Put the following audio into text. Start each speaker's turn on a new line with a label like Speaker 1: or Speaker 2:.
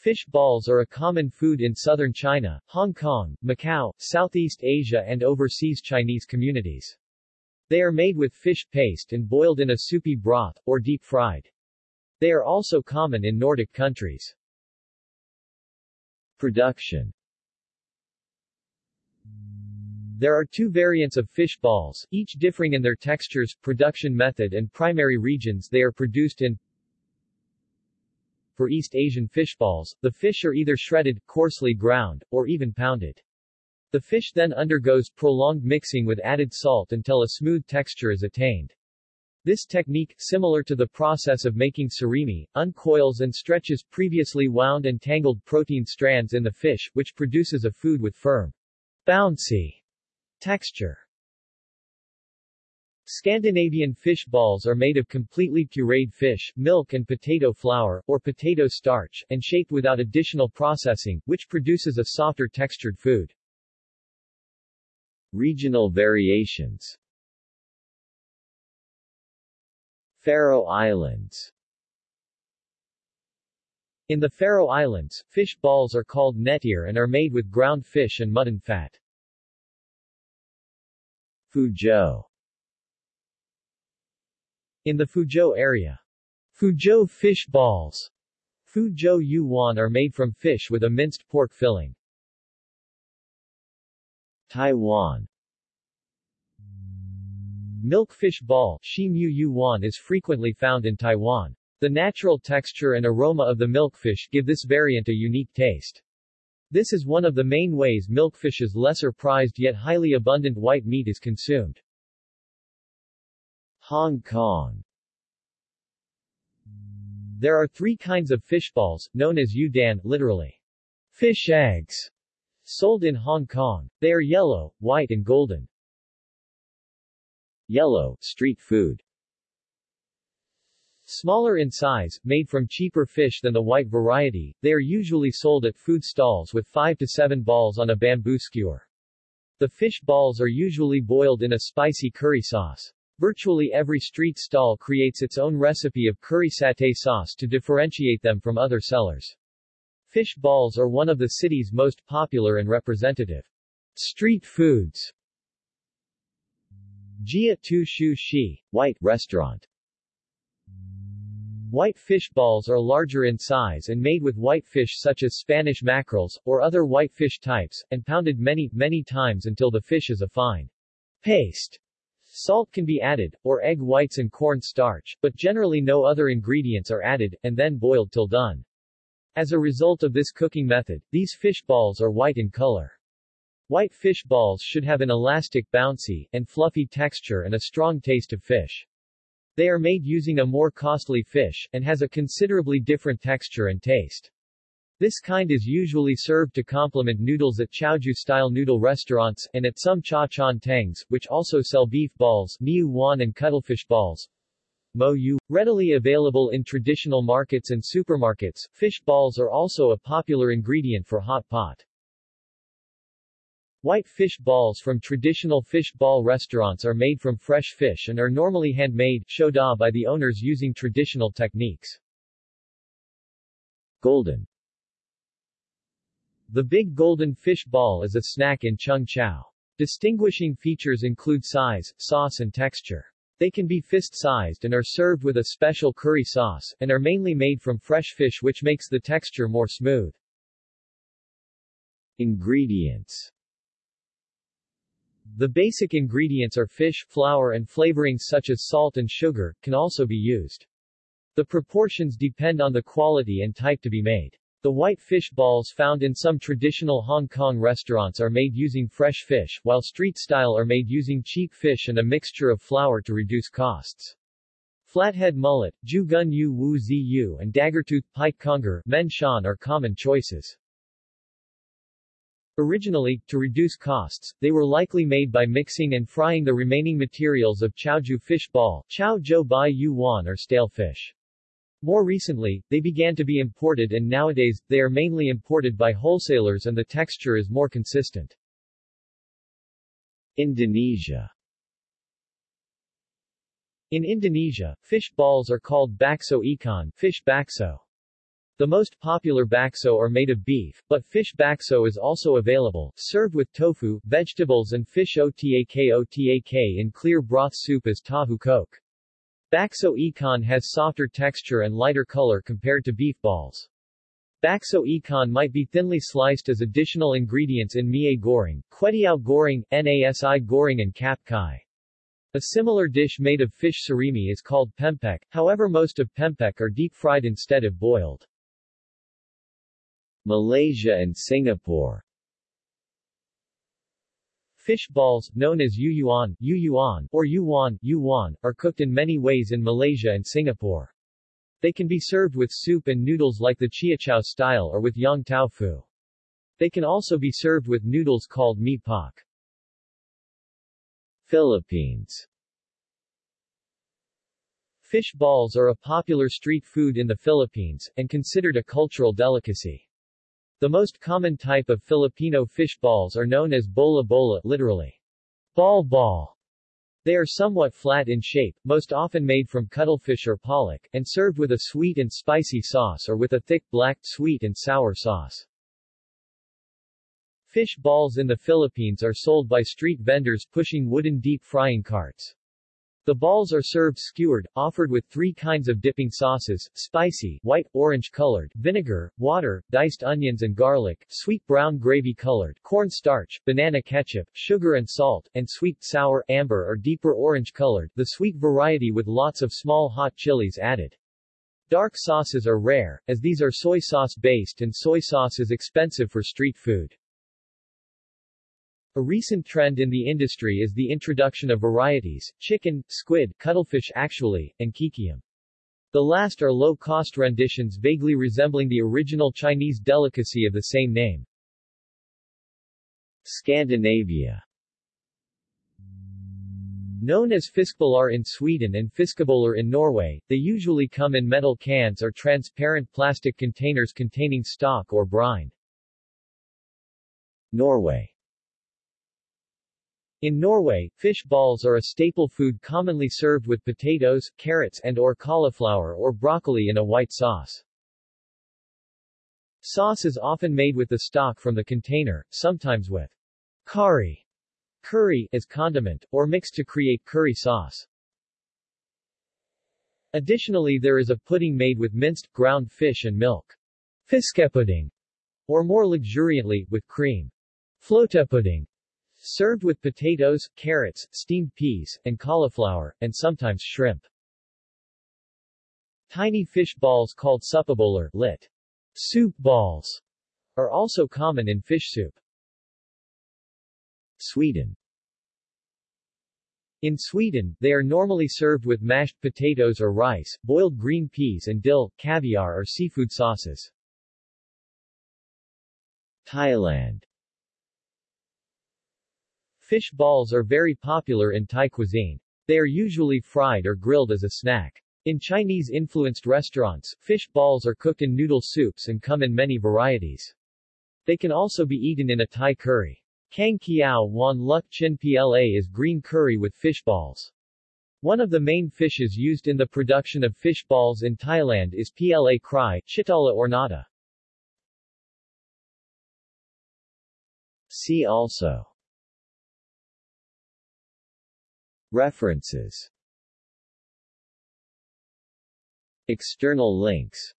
Speaker 1: Fish balls are a common food in southern China, Hong Kong, Macau, Southeast Asia and overseas Chinese communities. They are made with fish paste and boiled in a soupy broth, or deep-fried. They are also common in Nordic countries. Production There are two variants of fish balls, each differing in their textures, production method and primary regions they are produced in for East Asian fish balls, the fish are either shredded, coarsely ground, or even pounded. The fish then undergoes prolonged mixing with added salt until a smooth texture is attained. This technique, similar to the process of making surimi, uncoils and stretches previously wound and tangled protein strands in the fish, which produces a food with firm, bouncy texture. Scandinavian fish balls are made of completely pureed fish, milk and potato flour, or potato starch, and shaped without additional processing, which produces a softer textured food. Regional variations Faroe Islands In the Faroe Islands, fish balls are called nettir and are made with ground fish and mutton fat. Fuzhou in the Fuzhou area, Fuzhou fish balls Fuzhou yuan are made from fish with a minced pork filling. Taiwan Milkfish ball Shi Mu yuan is frequently found in Taiwan. The natural texture and aroma of the milkfish give this variant a unique taste. This is one of the main ways milkfish's lesser prized yet highly abundant white meat is consumed. Hong Kong There are three kinds of fish balls, known as yudan, literally, fish eggs, sold in Hong Kong. They are yellow, white and golden. Yellow, street food. Smaller in size, made from cheaper fish than the white variety, they are usually sold at food stalls with 5 to 7 balls on a bamboo skewer. The fish balls are usually boiled in a spicy curry sauce. Virtually every street stall creates its own recipe of curry satay sauce to differentiate them from other sellers. Fish balls are one of the city's most popular and representative street foods. Jia Tu Shu Shi, White Restaurant White fish balls are larger in size and made with white fish such as Spanish mackerels, or other white fish types, and pounded many, many times until the fish is a fine paste. Salt can be added, or egg whites and corn starch, but generally no other ingredients are added, and then boiled till done. As a result of this cooking method, these fish balls are white in color. White fish balls should have an elastic bouncy, and fluffy texture and a strong taste of fish. They are made using a more costly fish, and has a considerably different texture and taste. This kind is usually served to complement noodles at Chaozhou-style noodle restaurants, and at some cha chaan tengs, which also sell beef balls, miu wan and cuttlefish balls. Mo yu. Readily available in traditional markets and supermarkets, fish balls are also a popular ingredient for hot pot. White fish balls from traditional fish ball restaurants are made from fresh fish and are normally handmade by the owners using traditional techniques. Golden the big golden fish ball is a snack in Cheung Chau. Distinguishing features include size, sauce and texture. They can be fist-sized and are served with a special curry sauce, and are mainly made from fresh fish which makes the texture more smooth. Ingredients The basic ingredients are fish, flour and flavorings such as salt and sugar, can also be used. The proportions depend on the quality and type to be made. The white fish balls found in some traditional Hong Kong restaurants are made using fresh fish, while street-style are made using cheap fish and a mixture of flour to reduce costs. Flathead mullet, Jugun Yu Wu Zi Yu and daggertooth pike conger Men Shan are common choices. Originally, to reduce costs, they were likely made by mixing and frying the remaining materials of Chaozhou fish ball, Zhou Bai Yuan or stale fish. More recently, they began to be imported and nowadays, they are mainly imported by wholesalers and the texture is more consistent. Indonesia In Indonesia, fish balls are called bakso ikan fish bakso. The most popular bakso are made of beef, but fish bakso is also available, served with tofu, vegetables and fish otak otak in clear broth soup as tahu kok. Bakso ikan has softer texture and lighter color compared to beef balls. Bakso ikan might be thinly sliced as additional ingredients in mie goreng, kwetiao goreng, nasi goreng and capcay. A similar dish made of fish surimi is called pempek, however most of pempek are deep-fried instead of boiled. Malaysia and Singapore Fish balls, known as yuyuan, yuyuan or yuwan, yuwan, are cooked in many ways in Malaysia and Singapore. They can be served with soup and noodles like the chiachow style or with yong tau fu. They can also be served with noodles called mee pok. Philippines Fish balls are a popular street food in the Philippines, and considered a cultural delicacy. The most common type of Filipino fish balls are known as bola bola, literally, ball ball. They are somewhat flat in shape, most often made from cuttlefish or pollock, and served with a sweet and spicy sauce or with a thick black, sweet and sour sauce. Fish balls in the Philippines are sold by street vendors pushing wooden deep frying carts. The balls are served skewered, offered with three kinds of dipping sauces, spicy, white, orange-colored, vinegar, water, diced onions and garlic, sweet brown gravy-colored, corn starch, banana ketchup, sugar and salt, and sweet, sour, amber or deeper orange-colored, the sweet variety with lots of small hot chilies added. Dark sauces are rare, as these are soy sauce based and soy sauce is expensive for street food. A recent trend in the industry is the introduction of varieties, chicken, squid, cuttlefish actually, and kikiam. The last are low-cost renditions vaguely resembling the original Chinese delicacy of the same name. Scandinavia Known as fiskbollar in Sweden and fiskeboller in Norway, they usually come in metal cans or transparent plastic containers containing stock or brine. Norway in Norway, fish balls are a staple food commonly served with potatoes, carrots and or cauliflower or broccoli in a white sauce. Sauce is often made with the stock from the container, sometimes with curry, curry as condiment, or mixed to create curry sauce. Additionally there is a pudding made with minced, ground fish and milk. Fiskepudding, or more luxuriantly, with cream. Flotepudding Served with potatoes, carrots, steamed peas, and cauliflower, and sometimes shrimp. Tiny fish balls called suppabollar, lit. Soup balls, are also common in fish soup. Sweden In Sweden, they are normally served with mashed potatoes or rice, boiled green peas and dill, caviar or seafood sauces. Thailand Fish balls are very popular in Thai cuisine. They are usually fried or grilled as a snack. In Chinese-influenced restaurants, fish balls are cooked in noodle soups and come in many varieties. They can also be eaten in a Thai curry. Kang Kiao Wan Luk Chin Pla is green curry with fish balls. One of the main fishes used in the production of fish balls in Thailand is Pla Krai, Chitala ornata. See also References. External links